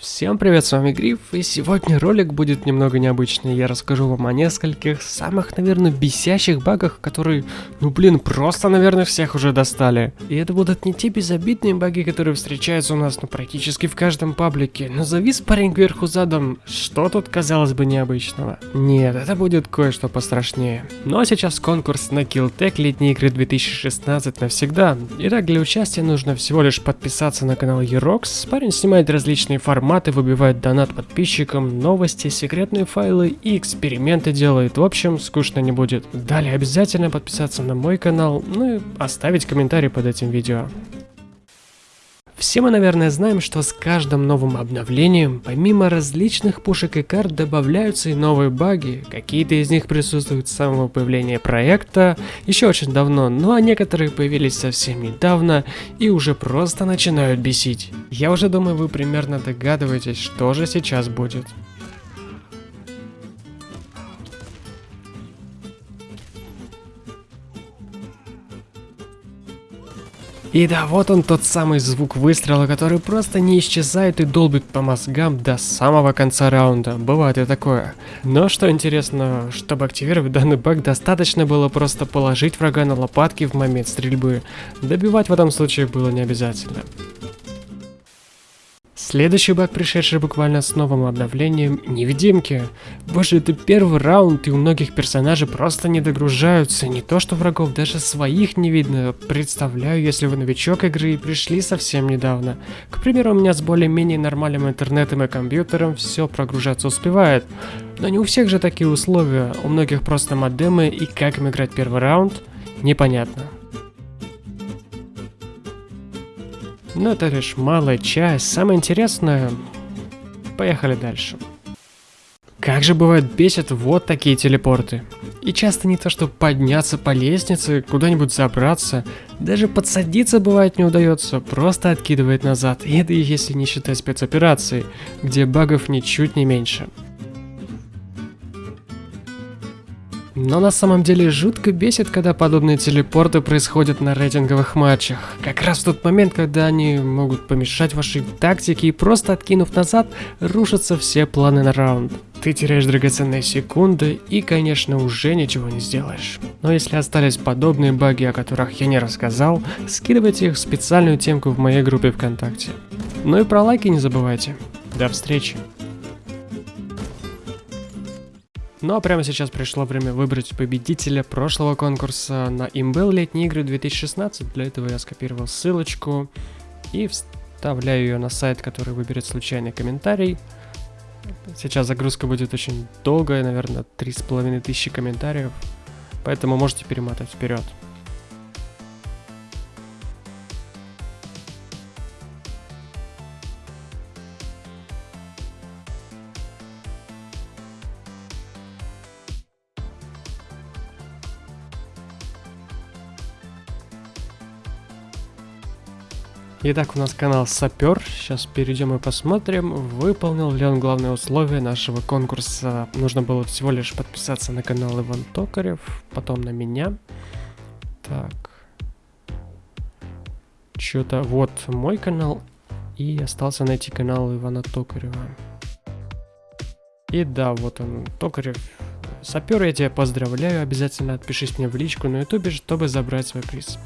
Всем привет, с вами Гриф, и сегодня ролик будет немного необычный. Я расскажу вам о нескольких самых, наверное, бесящих багах, которые, ну блин, просто, наверное, всех уже достали. И это будут не те безобидные баги, которые встречаются у нас, ну, практически в каждом паблике. Но завис парень кверху задом, что тут, казалось бы, необычного? Нет, это будет кое-что пострашнее. Ну а сейчас конкурс на Killtech летние игры 2016 навсегда. Итак, для участия нужно всего лишь подписаться на канал Еrox. Парень снимает различные форматы форматы, выбивает донат подписчикам, новости, секретные файлы и эксперименты делает. В общем, скучно не будет. Далее обязательно подписаться на мой канал, ну и оставить комментарий под этим видео. Все мы, наверное, знаем, что с каждым новым обновлением, помимо различных пушек и карт, добавляются и новые баги. Какие-то из них присутствуют с самого появления проекта, еще очень давно, ну а некоторые появились совсем недавно и уже просто начинают бесить. Я уже думаю, вы примерно догадываетесь, что же сейчас будет. И да, вот он тот самый звук выстрела, который просто не исчезает и долбит по мозгам до самого конца раунда. Бывает и такое. Но что интересно, чтобы активировать данный баг, достаточно было просто положить врага на лопатки в момент стрельбы. Добивать в этом случае было не обязательно. Следующий баг, пришедший буквально с новым обновлением, невидимки. Боже, это первый раунд, и у многих персонажей просто не догружаются, не то что врагов, даже своих не видно. Представляю, если вы новичок игры и пришли совсем недавно. К примеру, у меня с более-менее нормальным интернетом и компьютером все прогружаться успевает. Но не у всех же такие условия, у многих просто модемы, и как им играть первый раунд, непонятно. Но это лишь малая часть. Самое интересное... Поехали дальше. Как же бывает бесит вот такие телепорты. И часто не то, что подняться по лестнице, куда-нибудь забраться, даже подсадиться бывает не удается, просто откидывает назад. И это если не считать спецоперации, где багов ничуть не меньше. Но на самом деле жутко бесит, когда подобные телепорты происходят на рейтинговых матчах. Как раз в тот момент, когда они могут помешать вашей тактике и просто откинув назад, рушатся все планы на раунд. Ты теряешь драгоценные секунды и, конечно, уже ничего не сделаешь. Но если остались подобные баги, о которых я не рассказал, скидывайте их в специальную темку в моей группе ВКонтакте. Ну и про лайки не забывайте. До встречи! Ну а прямо сейчас пришло время выбрать победителя прошлого конкурса на Имбел летние игры 2016. Для этого я скопировал ссылочку и вставляю ее на сайт, который выберет случайный комментарий. Сейчас загрузка будет очень долгая, наверное, три с половиной тысячи комментариев, поэтому можете перемотать вперед. Итак, у нас канал Сапер. Сейчас перейдем и посмотрим, выполнил ли он главное условие нашего конкурса. Нужно было всего лишь подписаться на канал Иван Токарев, потом на меня. Так. Что-то вот мой канал, и остался найти канал Ивана Токарева. И да, вот он, Токарев. Сапер, я тебя поздравляю, обязательно отпишись мне в личку на ютубе, чтобы забрать свой приз.